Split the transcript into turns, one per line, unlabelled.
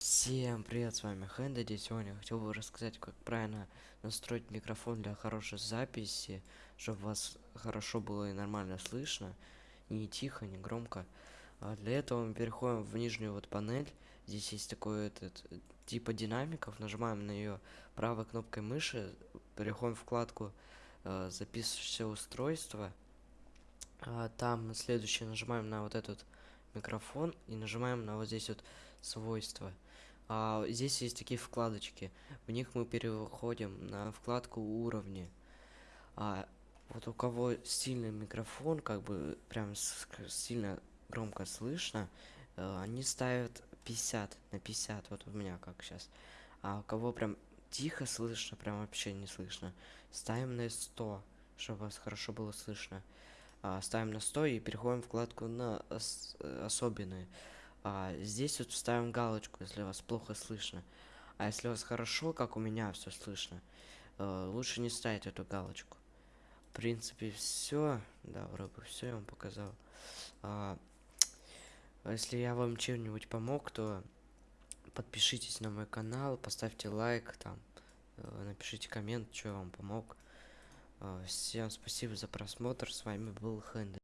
Всем привет, с вами Хэндэди. Сегодня хотел бы рассказать, как правильно настроить микрофон для хорошей записи, чтобы вас хорошо было и нормально слышно, не тихо, не громко. А для этого мы переходим в нижнюю вот панель. Здесь есть такой этот типа динамиков. Нажимаем на нее правой кнопкой мыши, переходим в вкладку э, записывающееся устройство. А, там следующее нажимаем на вот этот микрофон и нажимаем на вот здесь вот свойства. А, здесь есть такие вкладочки. В них мы переходим на вкладку уровни. А, вот у кого сильный микрофон, как бы прям сильно громко слышно, э, они ставят 50 на 50. Вот у меня как сейчас. А у кого прям тихо слышно, прям вообще не слышно, ставим на 100, чтобы вас хорошо было слышно. А, ставим на 100 и переходим в вкладку на ос особенные. А, здесь вот ставим галочку, если вас плохо слышно. А если у вас хорошо, как у меня все слышно, э, лучше не ставить эту галочку. В принципе, все. Да, вроде все я вам показал. А, если я вам чем-нибудь помог, то подпишитесь на мой канал, поставьте лайк, там, э, напишите коммент, что я вам помог. Э, всем спасибо за просмотр. С вами был Хэнди.